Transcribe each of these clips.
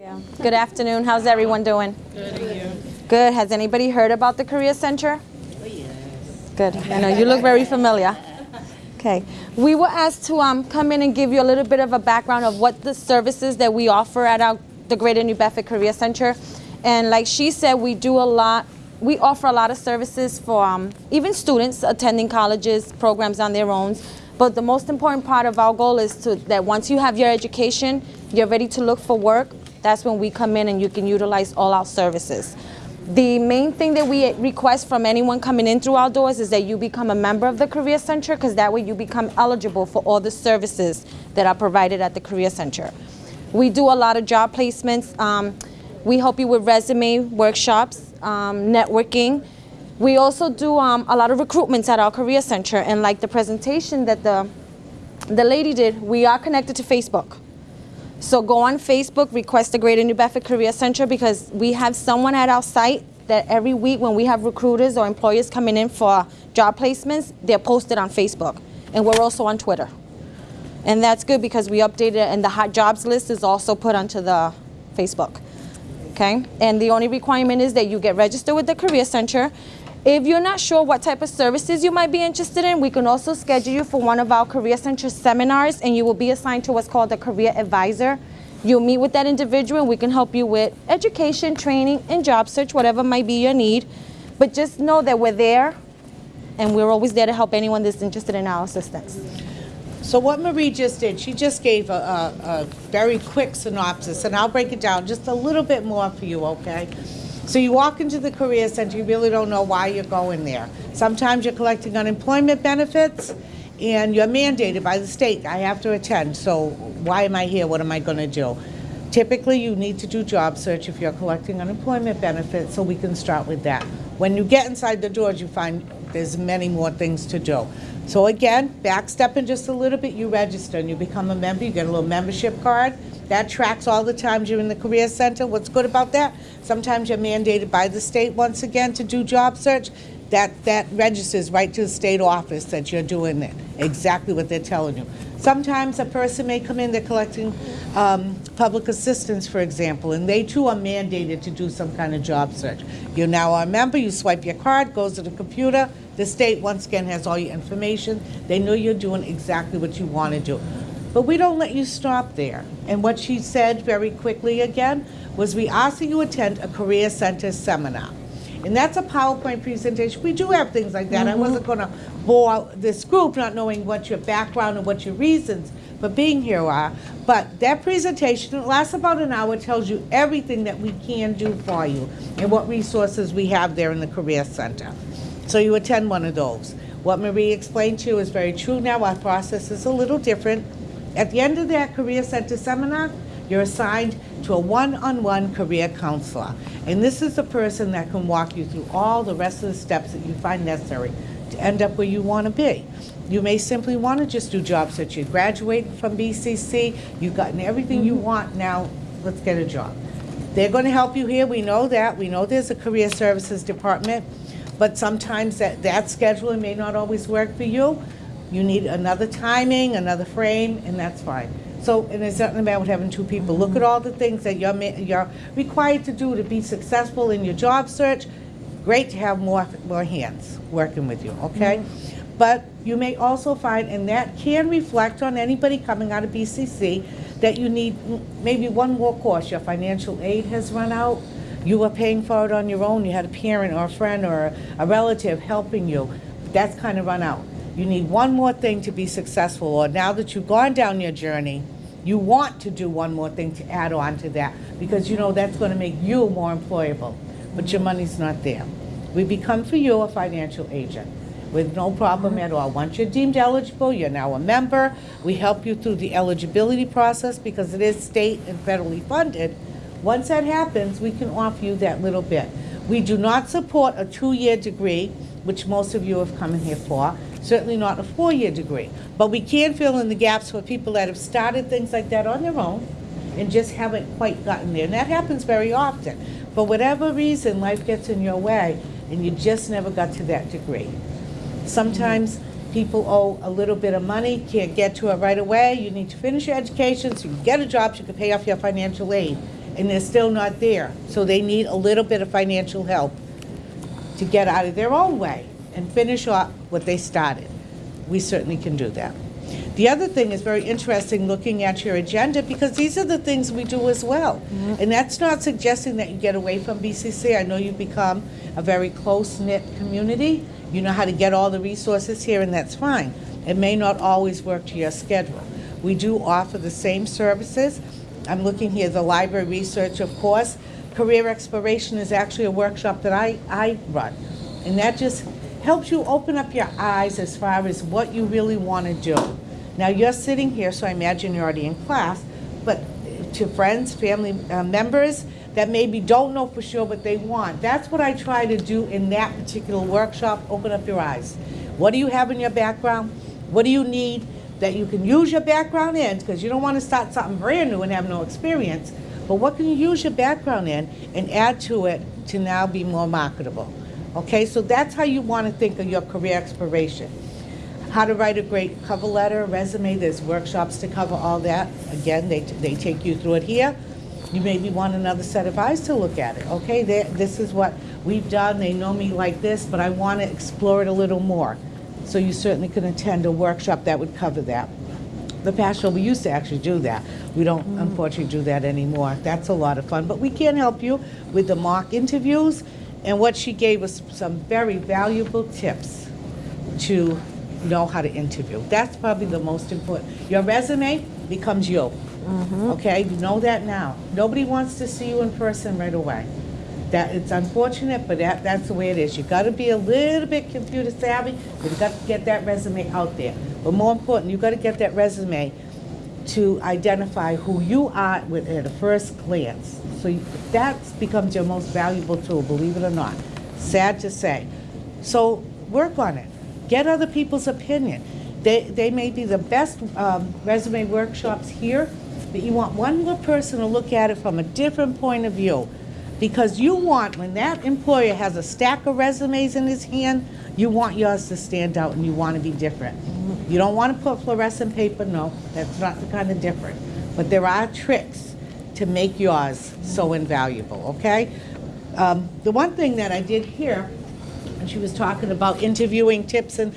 Yeah. Good afternoon. How's everyone doing? Good. Good. Has anybody heard about the Career Center? Oh, yes. Good. I know you look very familiar. Okay. We were asked to um, come in and give you a little bit of a background of what the services that we offer at our, the Greater New Bedford Career Center. And like she said, we do a lot, we offer a lot of services for um, even students attending colleges, programs on their own. But the most important part of our goal is to, that once you have your education, you're ready to look for work, that's when we come in and you can utilize all our services. The main thing that we request from anyone coming in through our doors is that you become a member of the Career Center because that way you become eligible for all the services that are provided at the Career Center. We do a lot of job placements. Um, we help you with resume workshops, um, networking. We also do um, a lot of recruitments at our Career Center and like the presentation that the, the lady did, we are connected to Facebook. So go on Facebook, request the Greater New Bedford Career Center because we have someone at our site that every week when we have recruiters or employers coming in for job placements, they're posted on Facebook. And we're also on Twitter. And that's good because we updated it and the hot jobs list is also put onto the Facebook. Okay? And the only requirement is that you get registered with the Career Center if you're not sure what type of services you might be interested in, we can also schedule you for one of our Career Center seminars and you will be assigned to what's called a career advisor. You'll meet with that individual and we can help you with education, training, and job search, whatever might be your need. But just know that we're there and we're always there to help anyone that's interested in our assistance. So what Marie just did, she just gave a, a, a very quick synopsis and I'll break it down just a little bit more for you, okay? So you walk into the Career Center, you really don't know why you're going there. Sometimes you're collecting unemployment benefits and you're mandated by the state, I have to attend, so why am I here, what am I gonna do? Typically, you need to do job search if you're collecting unemployment benefits, so we can start with that. When you get inside the doors, you find there's many more things to do. So again, back stepping just a little bit, you register and you become a member, you get a little membership card. That tracks all the times you're in the Career Center. What's good about that? Sometimes you're mandated by the state once again to do job search. That, that registers right to the state office that you're doing it, exactly what they're telling you. Sometimes a person may come in, they're collecting um, public assistance, for example, and they too are mandated to do some kind of job search. You're now a member, you swipe your card, goes to the computer, the state once again has all your information. They know you're doing exactly what you want to do. But we don't let you stop there. And what she said very quickly again was we ask that you attend a Career Center seminar. And that's a PowerPoint presentation. We do have things like that. Mm -hmm. I mm-hmm. wasn't going to bore this group not knowing what your background and what your reasons for being here are. But that presentation lasts about an hour, tells you everything that we can do for you and what resources we have there in the Career Center. So you attend one of those. What Marie explained to you is very true now. Our process is a little different. At the end of that Career Center seminar, you're assigned to a one-on-one -on -one career counselor. And this is a person that can walk you through all the rest of the steps that you find necessary to end up where you want to be. You may simply want to just do jobs that You graduate from BCC, you've gotten everything you mm-hmm. want, now let's get a job. They're going to help you here, we know that. We know there's a career services department, but sometimes that, that scheduling may not always work for you. You need another timing, another frame, and that's fine. So, and it's nothing about having two people. Look at all the things that you're, you're required to do to be successful in your job search. Great to have more, more hands working with you, okay? Mm -hmm. But you may also find, and that can reflect on anybody coming out of BCC, that you need maybe one more course. Your financial aid has run out. You were paying for it on your own. You had a parent or a friend or a relative helping you. That's kind of run out. You need one more thing to be successful, or now that you've gone down your journey, you want to do one more thing to add on to that because you know that's going to make you more employable, but your money's not there. We become for you a financial agent with no problem at all. Once you're deemed eligible, you're now a member. We help you through the eligibility process because it is state and federally funded. Once that happens, we can offer you that little bit. We do not support a two-year degree, which most of you have come in here for certainly not a four-year degree. But we can fill in the gaps for people that have started things like that on their own and just haven't quite gotten there. And that happens very often. For whatever reason, life gets in your way and you just never got to that degree. Sometimes people owe a little bit of money, can't get to it right away. You need to finish your education so you can get a job so you can pay off your financial aid. And they're still not there. So they need a little bit of financial help to get out of their own way and finish off what they started. We certainly can do that. The other thing is very interesting looking at your agenda because these are the things we do as well. Mm-hmm. And that's not suggesting that you get away from BCC. I know you've become a very close knit community. You know how to get all the resources here, and that's fine. It may not always work to your schedule. We do offer the same services. I'm looking here, the library research, of course. Career exploration is actually a workshop that I, I run. And that just helps you open up your eyes as far as what you really want to do. Now, you're sitting here, so I imagine you're already in class, but to friends, family uh, members that maybe don't know for sure what they want, that's what I try to do in that particular workshop, open up your eyes. What do you have in your background? What do you need that you can use your background in? Because you don't want to start something brand new and have no experience. But what can you use your background in and add to it to now be more marketable? Okay, so that's how you want to think of your career exploration. How to write a great cover letter, resume, there's workshops to cover all that. Again, they, they take you through it here. You maybe want another set of eyes to look at it, okay? They- This is what we've done, they know me like this, but I want to explore it a little more. So you certainly could attend a workshop that would cover that. The past we used to actually do that. We don't mm. unfortunately do that anymore. That's a lot of fun, but we can help you with the mock interviews. And what she gave us some very valuable tips to know how to interview. That's probably the most important. Your resume becomes you. Mm-hmm. Okay, you know that now. Nobody wants to see you in person right away. That it's unfortunate, but that, that's the way it is. You got to be a little bit computer savvy. You've got to get that resume out there. But more important, you got to get that resume to identify who you are with, at a first glance. So you, that becomes your most valuable tool, believe it or not. Sad to say. So work on it. Get other people's opinion. They, they may be the best um, resume workshops here, but you want one more person to look at it from a different point of view. Because you want, when that employer has a stack of resumes in his hand, you want yours to stand out and you want to be different. You don't want to put fluorescent paper, no, that's not the kind of different. But there are tricks to make yours so invaluable, okay? Um, the one thing that I did here, and she was talking about interviewing tips and,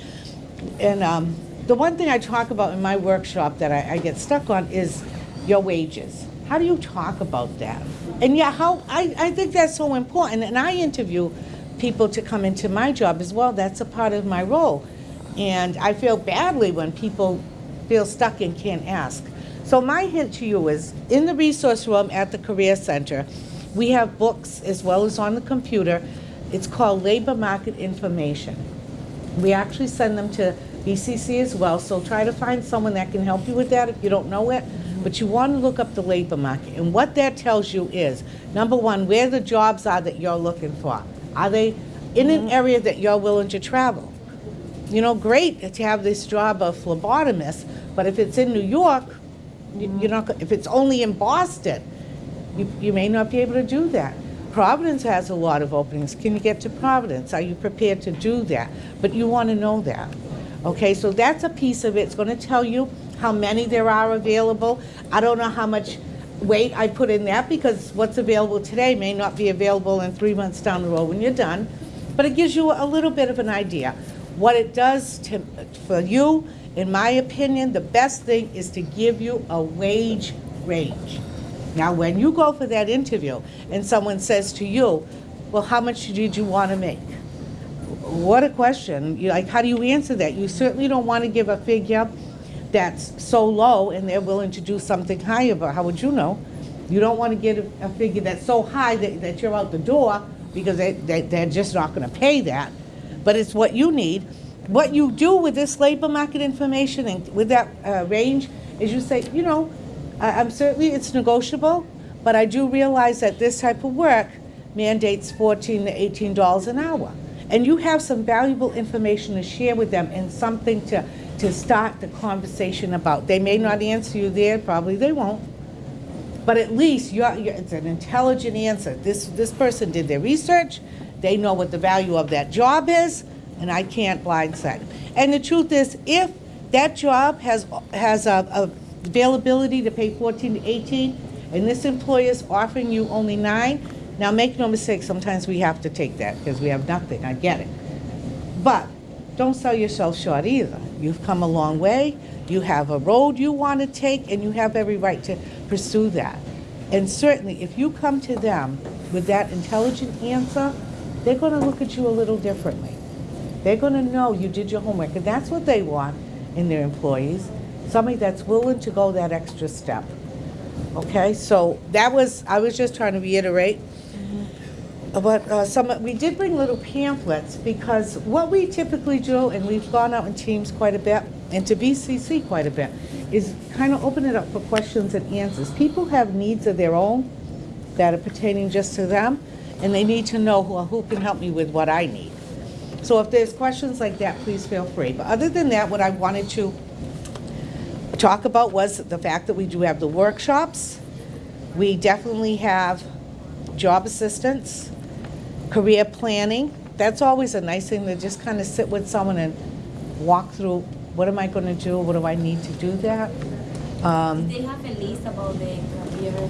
and um, the one thing I talk about in my workshop that I, I get stuck on is your wages. How do you talk about that? And yeah, how I, I think that's so important. And I interview people to come into my job as well. That's a part of my role. And I feel badly when people feel stuck and can't ask. So my hint to you is in the resource room at the Career Center, we have books as well as on the computer. It's called Labor Market Information. We actually send them to BCC as well, so try to find someone that can help you with that if you don't know it. But you want to look up the labor market. And what that tells you is, number one, where the jobs are that you're looking for. Are they in an mm-hmm. area that you're willing to travel? You know, great to have this job of phlebotomist, but if it's in New York, you- you're not, if it's only in Boston, you, you may not be able to do that. Providence has a lot of openings. Can you get to Providence? Are you prepared to do that? But you want to know that. Okay, so that's a piece of it. It's going to tell you how many there are available. I don't know how much weight I put in that because what's available today may not be available in three months down the road when you're done. But it gives you a little bit of an idea. What it does to, for you, in my opinion, the best thing is to give you a wage range. Now, when you go for that interview and someone says to you, well, how much did you want to make? What a question. You, like, how do you answer that? You certainly don't want to give a figure that's so low and they're willing to do something higher, but how would you know? You don't want to get a, a figure that's so high that, that you're out the door because they, they, they're just not going to pay that. But it's what you need. What you do with this labor market information and with that uh, range is you say, you know, I- I'm certainly, it's negotiable, but I do realize that this type of work mandates 14 to 18 dollars an hour. And you have some valuable information to share with them and something to, to start the conversation about. They may not answer you there, probably they won't. But at least you're, you're, it's an intelligent answer. This, this person did their research, they know what the value of that job is, and I can't blindside them. And the truth is, if that job has, has a, a availability to pay 14 to 18, and this employer is offering you only nine, now make no mistake, sometimes we have to take that because we have nothing, I get it. But don't sell yourself short either. You've come a long way, you have a road you want to take, and you have every right to pursue that. And certainly, if you come to them with that intelligent answer, they're going to look at you a little differently. They're going to know you did your homework, and that's what they want in their employees somebody that's willing to go that extra step. Okay, so that was, I was just trying to reiterate. But uh, some, we did bring little pamphlets because what we typically do, and we've gone out in teams quite a bit, and to BCC quite a bit, is kind of open it up for questions and answers. People have needs of their own that are pertaining just to them, and they need to know who, who can help me with what I need. So if there's questions like that, please feel free. But other than that, what I wanted to talk about was the fact that we do have the workshops. We definitely have job assistance, career planning. That's always a nice thing to just kind of sit with someone and walk through, what am I going to do? What do I need to do that? Um, They have a list about the career, um,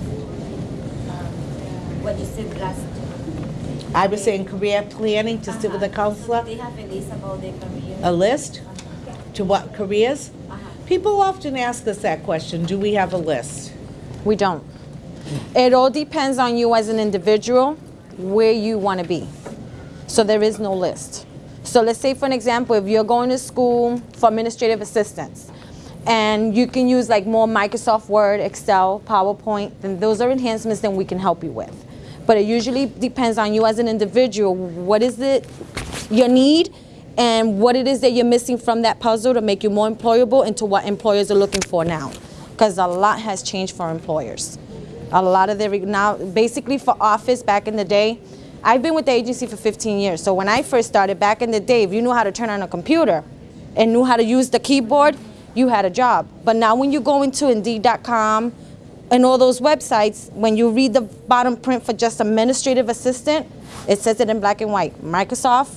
what you said last. I was saying career planning to sit with a Uh-huh. counselor, They have a list about the career. a list to what careers? Uh-huh. People often ask us that question, do we have a list? We don't. It all depends on you as an individual, where you want to be. So there is no list. So let's say, for an example, if you're going to school for administrative assistance, and you can use like more Microsoft Word, Excel, PowerPoint, then those are enhancements that we can help you with. But it usually depends on you as an individual. What is it your need and what it is that you're missing from that puzzle to make you more employable into what employers are looking for now. Because a lot has changed for employers. A lot of the, now, basically for office back in the day, I've been with the agency for 15 years. So when I first started back in the day, if you knew how to turn on a computer and knew how to use the keyboard, you had a job. But now when you go into Indeed.com and all those websites, when you read the bottom print for just administrative assistant, it says it in black and white, Microsoft,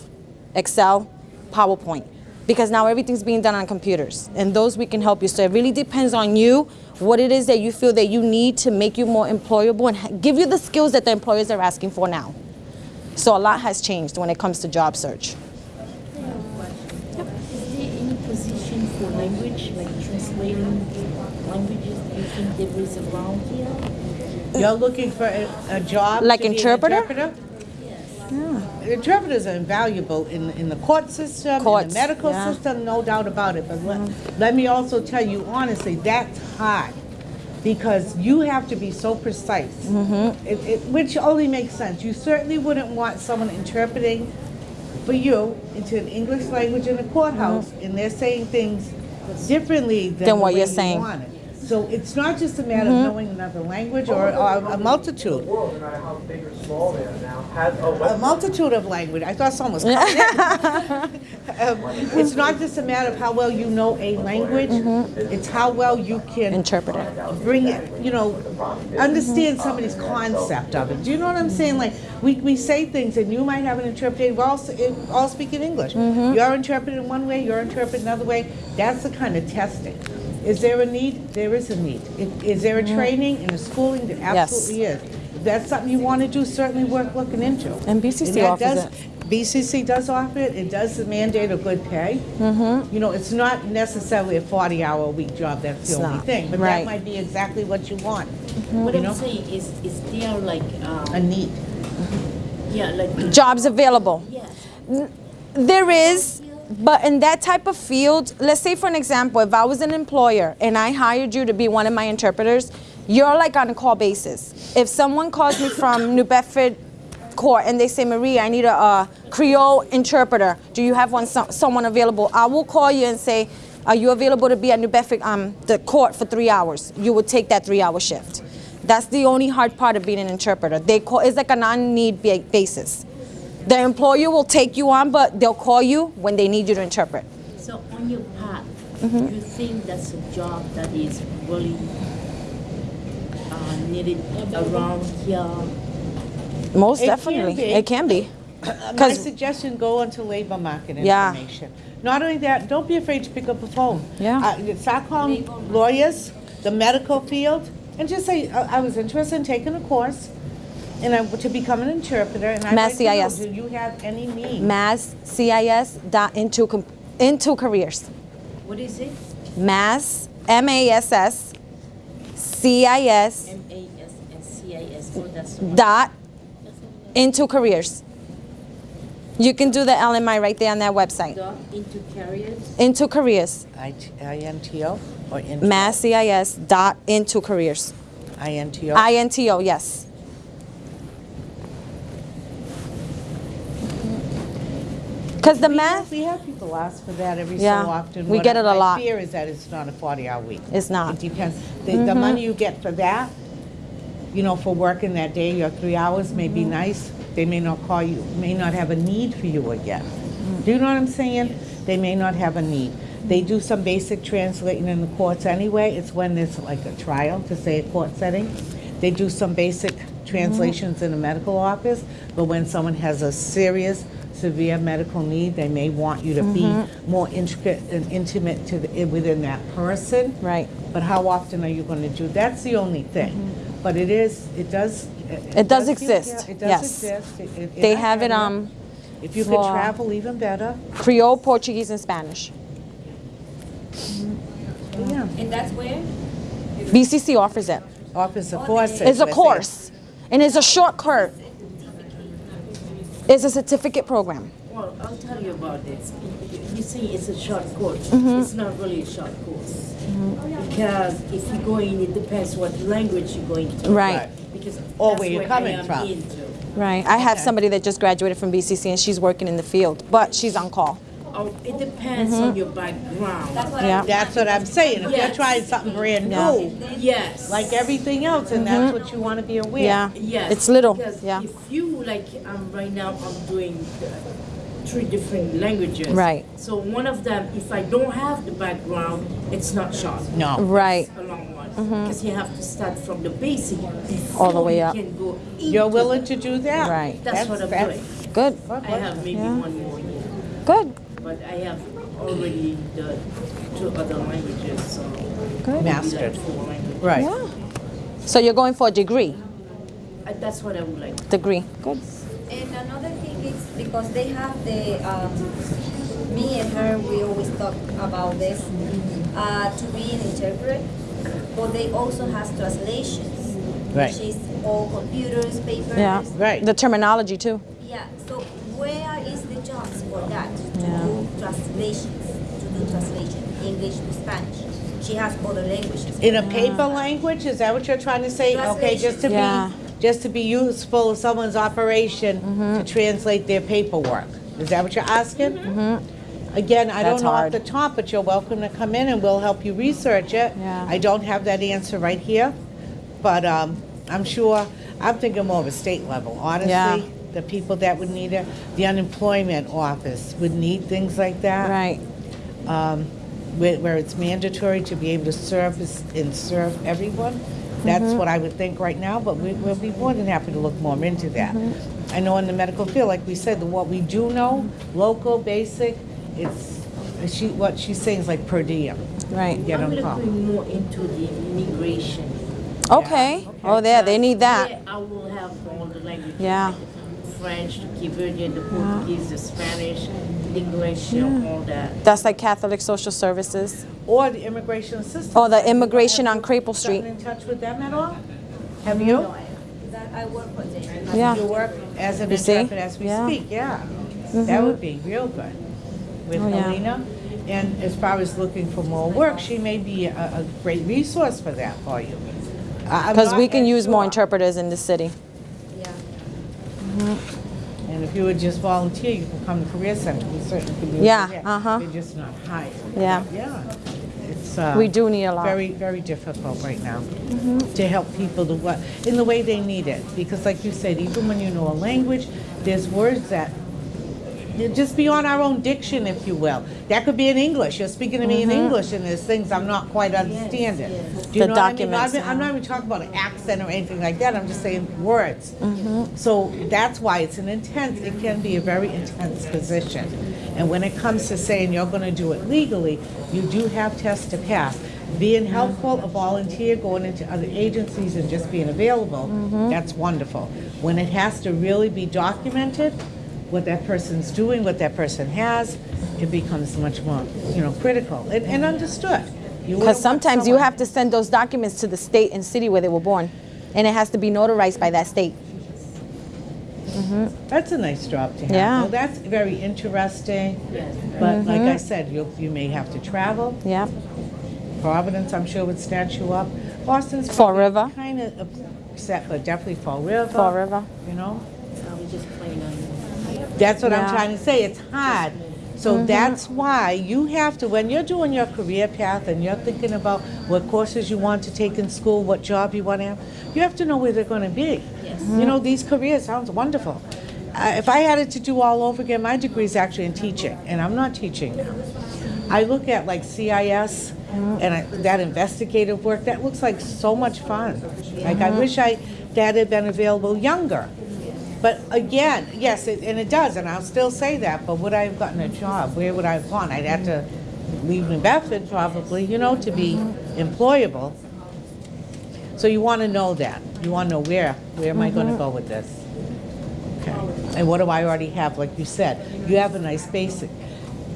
Excel, PowerPoint. Because now everything's being done on computers. And those we can help you. So it really depends on you, what it is that you feel that you need to make you more employable and give you the skills that the employers are asking for now. So a lot has changed when it comes to job search. Is there any position for language, like translating languages, you think there is around here? You're looking for a, a job? Like to be an interpreter? interpreter? Interpreters are invaluable in, in the court system, in the medical yeah. system, no doubt about it. But let, let me also tell you honestly, that's hard because you have to be so precise, Mm-hmm. it, it, which only makes sense. You certainly wouldn't want someone interpreting for you into an English language in a courthouse, and they're saying things differently than. Than what you're you saying. So it's not just a matter Mm-hmm. of knowing another language or, or a multitude. world, no matter how big or small they are now, has a A web. multitude of language. I thought someone was coming in. Um, It's not just a matter of how well you know a language, it's how well you can Interpret it. bring it, you know, understand somebody's concept of it. Do you know what I'm saying? Like, we, we say things and you might have an interpreter, we're all, s- in- all speak in English. You're interpreting one way, you're interpreting another way. That's the kind of testing. Is there a need? There is a need. Is- Is there a training and a schooling? There Yes. absolutely is. If that's something you want to do, certainly worth looking into. And BCC that offers does- it. BCC does offer it, it does mandate a good pay. Mm-hmm. You know, it's not necessarily a 40-hour-a-week job, that's the It's only not. thing, but that might be exactly what you want, What You I'm know? saying is, is there like, a um, need. yeah, like, Jobs available. yes, There is, but in that type of field, let's say for an example, if I was an employer and I hired you to be one of my interpreters, you're like on a call basis. If someone calls me from New Bedford court and they say, Maria, I need a, uh Creole interpreter. Do you have one, some, someone available? I will call you and say, are you available to be at New Bedford, um, the court for three hours? You would take that three hour shift. That's the only hard part of being an interpreter. They call, it's like a non-need basis. The employer will take you on, but they'll call you when they need you to interpret. so on your path, Mm-hmm. you think that's a job that is really uh, needed around here? Most It definitely, be. it can be. My 'Cause- suggestion, go onto labor market Yeah. information. Not only that, don't be afraid to pick up the phone. Yeah. Uh, Start calling lawyers, the medical field, and just say, I I was interested in taking a course, and I, to become an interpreter, and I'd Mass like to do you have any need? Mass CIS dot into into careers. What is it? Mass M A S S C I S M A S S C I S. Oh, that's dot into careers. You can do the LMI right there on that website. Dot into careers. Into careers. I- INTO or INTO? Mass CIS dot into careers. INTO? INTO, yes. Because the We have- math We have people ask for that every so Yeah, often. we What get it a My lot. fear is that it's not a 40-hour week. It's not. It depends. The, the mm-hmm. money you get for that, you know, for working that day, your three hours may be mm-hmm. nice. They may not call you, may not have a need for you again. Mm. Do you know what I'm saying? They may not have a need. They do some basic translating in the courts anyway. It's when there's like a trial, to say a court setting. They do some basic mm-hmm. translations in a medical office, but when someone has a serious, severe medical need, they may want you to be mm-hmm. more intricate and intimate to the, within that person. Right. But how often are you going to do? That's the only thing. Mm-hmm. But it is, it does. It does give- exist, yeah, It does yes. exist. It- it- They in have it area. um If you could travel, even better. Creole, Portuguese, and Spanish. Mm-hmm. Uh-huh. Yeah. And that's where? BCC offers it. Office of Forces. It's a course, and it's a short course. It's a certificate program. Well, I'll tell you about this. You see, it's a short course. Mm-hmm. It's not really a short course. Because if you go in, it depends what language you're going to. Right. Because Or that's where you're coming from. into. Right. I have Okay. somebody that just graduated from BCC and she's working in the field, but she's on call. Oh, it depends Mm-hmm. on your background. That's what Yeah. I'm That's what I'm saying. If you're Yes. trying something brand Yeah. new, Yes. like everything else, and that's what you want to be aware. Yeah. Yes. It's little. Because Yeah. if you like, um, right now I'm doing uh, three different languages. Right. So one of them, if I don't have the background, it's not short. No. Right. A long one. Because you have to start from the basic Mm-hmm. All the before way you up. can go You're into- willing to do that? Right. That's what I'm that's- doing. Good. I have maybe Yeah. one more year, Good. But I have already the two other languages, so. Good. maybe like Mastered. four languages. Right. Yeah. So you're going for a degree. Uh, That's what I would like. Degree. Good. And another thing is because they have the, um, me and her, we always talk about this, uh, to be an interpreter, but they also has translations. Right. Which is all computers, papers. Yeah. Right. The terminology too. Yeah, so where is the for that, to Yeah. do translations, to do translation, English to Spanish? She has other languages. In a paper language, is that what you're trying to say? Okay, just to Yeah. be, just to be useful in someone's operation Mm-hmm. to translate their paperwork. Is that what you're asking? Again, I. That's don't know off the top, but you're welcome to come in and we'll help you research it. Yeah. I don't have that answer right here, but um, I'm sure, I'm thinking more of a state level, Yeah. Honestly. The people that would need it, the unemployment office would need things like that Right. um, where, where it's mandatory to be able to service and serve everyone. That's Mm-hmm. what I would think right now, but we, we'll be more than happy to look more into that. Mm-hmm. I know in the medical field, like we said, the, what we do know, local, basic, it's, she, what she's saying is like per diem. Right. Get I'm looking more into the immigration. Okay. Oh, there. They need that. Yeah, I will have all the languages. Yeah. Like the French, the Cape the Portuguese, the Spanish, English, you know, all that. That's like Catholic Social Services. Or the immigration assistance. Or the immigration have on you Crapple gotten Street. in touch with them at all? Have you? That I work for them. Yeah. You work as an You see? interpreter as we Yeah. Mm-hmm. speak, yeah. That would be real good with Oh, yeah. Helena. And as far as looking for more work, she may be a, a great resource for that for you. Because we can as use more interpreters in the city. Yeah. And if you would just volunteer, you can come to Career Center, we certainly could do it. Yeah, uh-huh. They're just not hired. Yeah. Yeah. It's, uh. We do need a lot. Mm-hmm. Very, very difficult right now to help people to what, in the way they need it. Because like you said, even when you know a language, there's words that, just beyond our own diction, if you will. That could be in English. You're speaking to me in English and there's things I'm not quite understanding. Do you Mm-hmm. The know what I mean? documents, I'm- I'm not even talking about an accent or anything like that. I'm just saying words. Mm-hmm. So that's why it's an intense, it can be a very intense position. And when it comes to saying you're gonna do it legally, you do have tests to pass. Being helpful, a volunteer, going into other agencies and just being available, that's wonderful. When it has to really be documented, what that person's doing, what that person has, it becomes much more, you know, critical and, and understood. Because sometimes you have to send those documents to the state and city where they were born. And it has to be notarized by that state. Mm-hmm. That's a nice job to have. Yeah. Well, that's very interesting. But like mm-hmm. I said, you you may have to travel. Yeah. Providence, I'm sure, would snatch you up. Boston's Fall River. kind of upset, but definitely Fall River. Fall River. You know, So we just plain on. That's what I'm Yeah. trying to say. It's hard. So that's why you have to, when you're doing your career path and you're thinking about what courses you want to take in school, what job you want to have, you have to know where they're going to be. Yes. You know, these careers sounds wonderful. Uh, if I had it to do all over again, my degree is actually in teaching, and I'm not teaching now. I look at like CIS and I, that investigative work. That looks like so much fun. Like I wish I that had been available younger. But again, yes, it, and it does, and I'll still say that. But would I have gotten a job? Where would I have gone? I'd have to leave New Bedford probably, you know, to be employable. So you want to know that. You want to know where. Where am I going to mm-hmm. go with this? Okay. And what do I already have? Like you said, you have a nice basic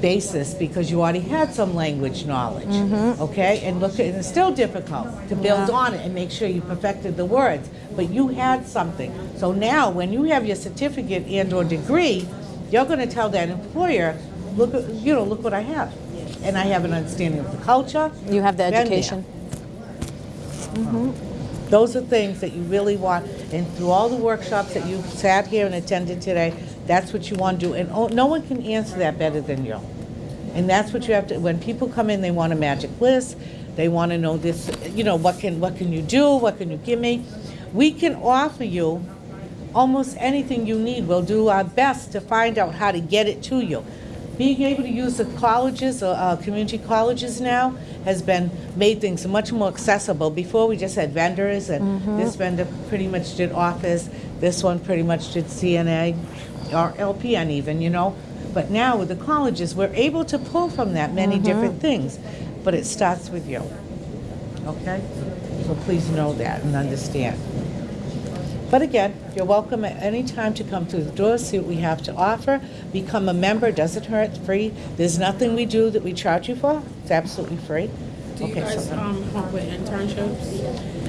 basis because you already had some language knowledge. Mm-hmm. Okay? And look, and it's still difficult to build on it and make sure you perfected the words, but you had something. So now, when you have your certificate and/or degree, you're going to tell that employer, look, you know, look what I have, and I have an understanding of the culture. You have the Been there. education. Mm-hmm. Those are things that you really want, and through all the workshops that you've sat here and attended today, that's what you want to do, and oh, no one can answer that better than you. And that's what you have to, when people come in, they want a magic list, they want to know this, you know, what can, what can you do, what can you give me? We can offer you almost anything you need. We'll do our best to find out how to get it to you. Being able to use the colleges, uh, uh, community colleges now, has been, made things much more accessible. Before, we just had vendors, and this vendor pretty much did office, this one pretty much did CNA, or LPN even, you know? But now with the colleges, we're able to pull from that many different things, but it starts with you, okay? So please know that and understand. But again, you're welcome at any time to come through the door, see what we have to offer. Become a member, doesn't hurt, it's free. There's nothing we do that we charge you for, it's absolutely free. Do you Okay, guys so- um, help with internships?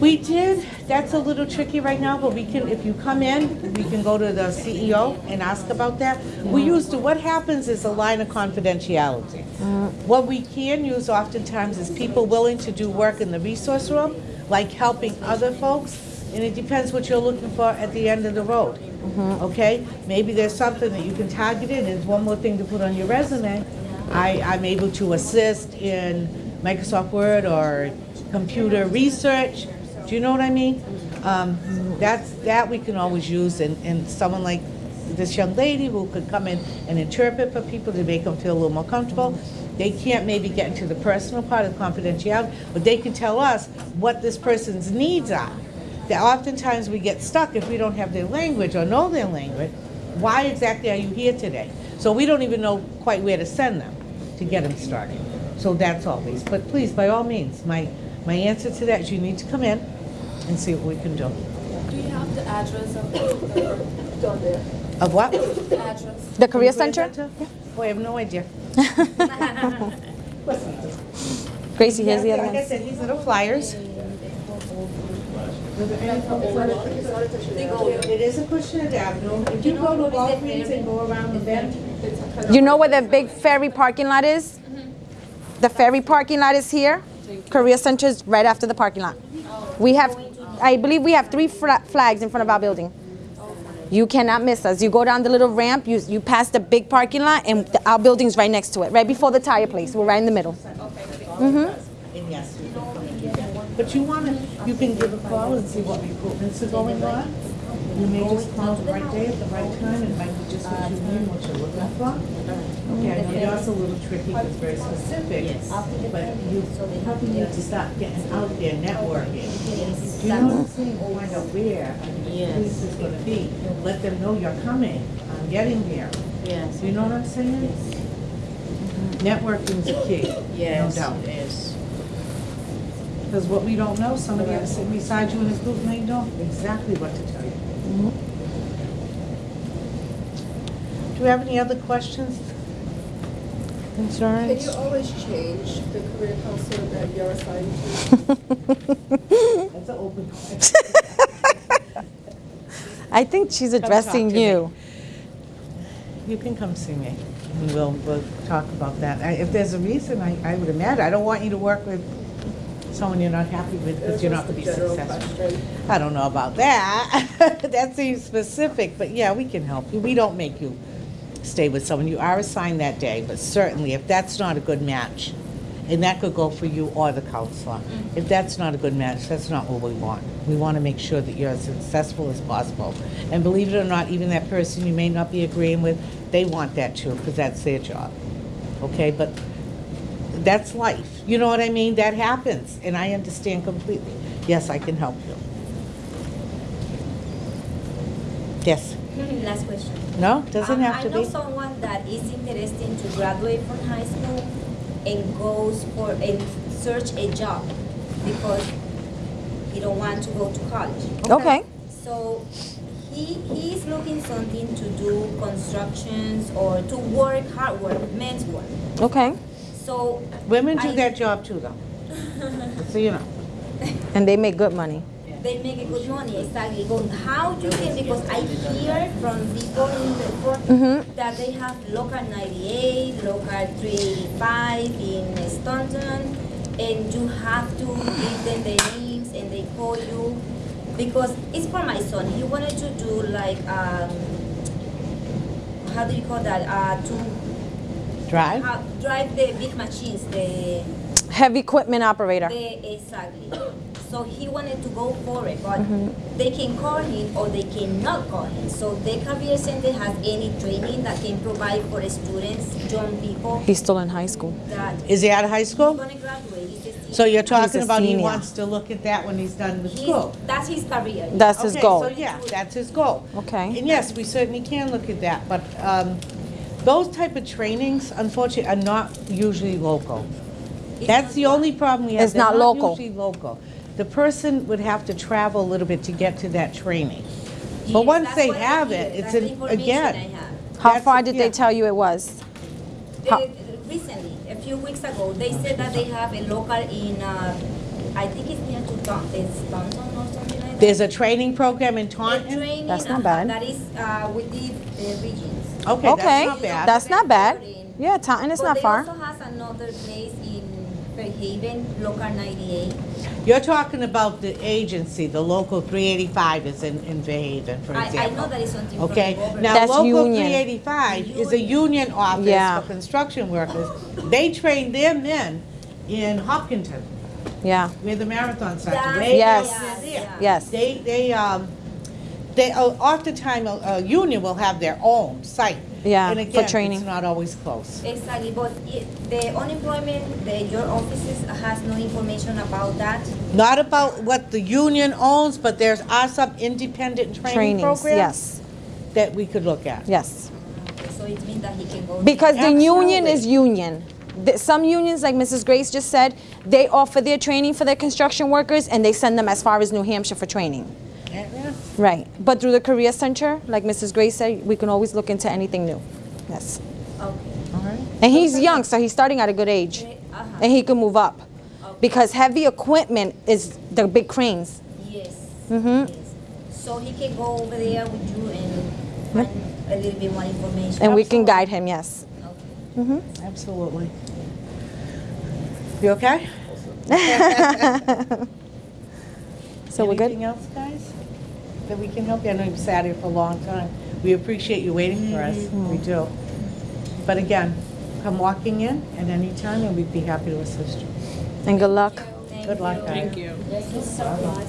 We did, that's a little tricky right now, but we can, if you come in, we can go to the CEO and ask about that. We mm-hmm. used to, what happens is a line of confidentiality. Mm-hmm. What we can use oftentimes is people willing to do work in the resource room, like helping other folks, and it depends what you're looking for at the end of the road. Mm-hmm. Okay? Maybe there's something that you can target in, and one more thing to put on your resume. I, I'm able to assist in Microsoft Word or computer research. Do you know what I mean? Um, that's, that we can always use, and, and someone like this young lady who could come in and interpret for people to make them feel a little more comfortable. They can't maybe get into the personal part of confidentiality, but they can tell us what this person's needs are. That oftentimes we get stuck if we don't have their language or know their language. Why exactly are you here today? So we don't even know quite where to send them to get them started. So that's always, but please, by all means, my, my answer to that is you need to come in and see what we can do. Do you have the address of the, Of what? the address? The Career Center? Oh, I have no idea. Gracie, here's the other Like I said, these little flyers. It is Acushnet Avenue. If you go to Walgreens and go around the bend, You know where the big ferry parking lot is? Mm-hmm. The ferry parking lot is here. Career Center is right after the parking lot. We have, I believe we have three flags in front of our building. You cannot miss us. You go down the little ramp, you, you pass the big parking lot, and the, our building's right next to it, right before the tire place. We're right in the middle. and do. But you want to, you can give a call and see what recruitments are going on. You may just call the right day at the right time, and it might be just what you need, what you're looking for. Okay, I know yours a little tricky, because it's very specific, but you probably need to start getting out there networking. Do you know what I'm saying? Find out where place is gonna be. Let them know you're coming, I'm getting there. Yes. Do you know what I'm saying? Networking's a key, no Yes, doubt. yes. Because what we don't know, somebody sitting beside you in his booth may know exactly what to tell you. Do we have any other questions? concerns? Can Concerns? you always change the career counselor that you're assigned to? That's an open question. I think she's talk addressing to me. you. You can come see me, and we'll, we'll talk about that. I- If there's a reason, I, I would imagine, I don't want you to work with someone you're not happy with, because you're not be Just a general successful. I don't know about that. That seems specific, but yeah, we can help you. We don't make you stay with someone. You are assigned that day, but certainly if that's not a good match, and that could go for you or the counselor. If that's not a good match, that's not what we want. We want to make sure that you're as successful as possible. And believe it or not, even that person you may not be agreeing with, they want that too, because that's their job. Okay, but that's life. You know what I mean? That happens, and I understand completely. Yes, I can help you. Yes. Last question. No, doesn't Um, have to be. I know be. someone that is interested to graduate from high school and goes for and search a job because he don't want to go to college. Okay. So he he's looking something to do constructions or to work hard work, men's work. Okay. So Women do I- that job too, though. So you know. And they make good money. they make a good money exactly. But how you can because I hear from people in the front Mm-hmm. that they have local 98, local 385 in Taunton, and you have to give them the names and they call you because it's for my son. He wanted to do like um, how do you call that? Uh, to Drive? uh, drive the big machines, the Heavy equipment operator. they, exactly. So he wanted to go for it, but Mm-hmm. they can call him or they cannot call him. So the career center has any training that can provide for the students, young people He's still in high school. Is he out of high he's school? gonna graduate. He's a senior. So you're talking a about he wants to look at that when he's done with He's- school? That's his career. That's his Okay, goal. so yeah, that's his goal. Okay. And yes, we certainly can look at that, but um, those type of trainings, unfortunately, are not usually local. That's the only problem we have. It's They're not local. usually local. The person would have to travel a little bit to get to that training. But Yes, once they have hear. it, it's That's an- again, How far did they tell you it was? How- Uh, recently, a few weeks ago, they said that they have a local in, uh, I think it's near to Taunton, it's Taunton or something like that. There's a training program in A Taunton? training That's not uh, bad. That is uh, within the regions. Okay, Okay, that's not bad. that's not bad. Yeah, Taunton is not far. also has another place in Fairhaven, local 98. You're talking about the agency, the local 385 is in, in Fairhaven, for I, I example. know that is something from the Okay, government. now That's local union. 385 is a union office Yeah. for construction workers. They train their men in Hopkinton, Yeah. where the marathon starts. That's- way Yes. out there. Yes. They, they, um, they, uh, oftentimes, a, a union will have their own site. Yeah, And for training. it's not always close. Exactly, but it, the unemployment, the, your offices has no information about that. Not about what the union owns, but there's are some independent training Trainings, programs yes, that we could look at. yes. So it means that he can go. Because the union is union. The- Some unions, like Mrs. Grace just said, they offer their training for their construction workers and they send them as far as New Hampshire for training. Yeah, yeah. Right. But through the Career Center, like Mrs. Gray said, we can always look into anything new. Yes. Okay. All right. And he's young, so he's starting at a good age. Uh-huh. And he can move up. Because heavy equipment is the big cranes. Yes. Mm-hmm. yes. So he can go over there with you and find a little bit more information. And we can guide him, yes. Okay. Mm-hmm. Absolutely. You okay? So we're good? Anything else, guys, that we can help you? I know you've sat here for a long time. We appreciate you waiting for us. Mm-hmm. We do. But again, come walking in at any time, and we'd be happy to assist you. And good luck. Thank Good luck, you. guys. Thank you. Thank you so much.